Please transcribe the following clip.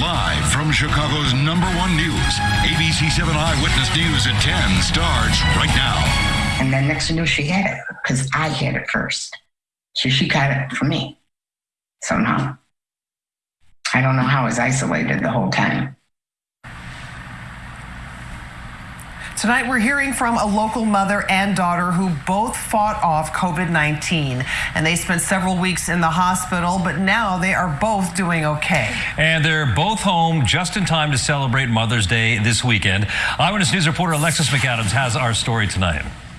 Live from Chicago's number one news, ABC 7 Eyewitness News at 10 starts right now. And then next thing she had it because I had it first. So she got it from me somehow. I don't know how I was isolated the whole time. Tonight, we're hearing from a local mother and daughter who both fought off COVID 19. And they spent several weeks in the hospital, but now they are both doing okay. And they're both home just in time to celebrate Mother's Day this weekend. Eyewitness News reporter Alexis McAdams has our story tonight.